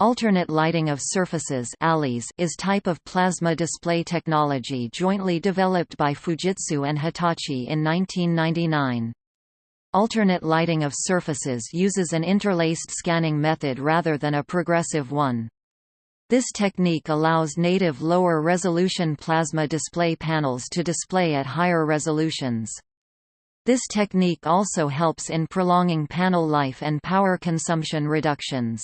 Alternate lighting of surfaces is type of plasma display technology jointly developed by Fujitsu and Hitachi in 1999. Alternate lighting of surfaces uses an interlaced scanning method rather than a progressive one. This technique allows native lower resolution plasma display panels to display at higher resolutions. This technique also helps in prolonging panel life and power consumption reductions.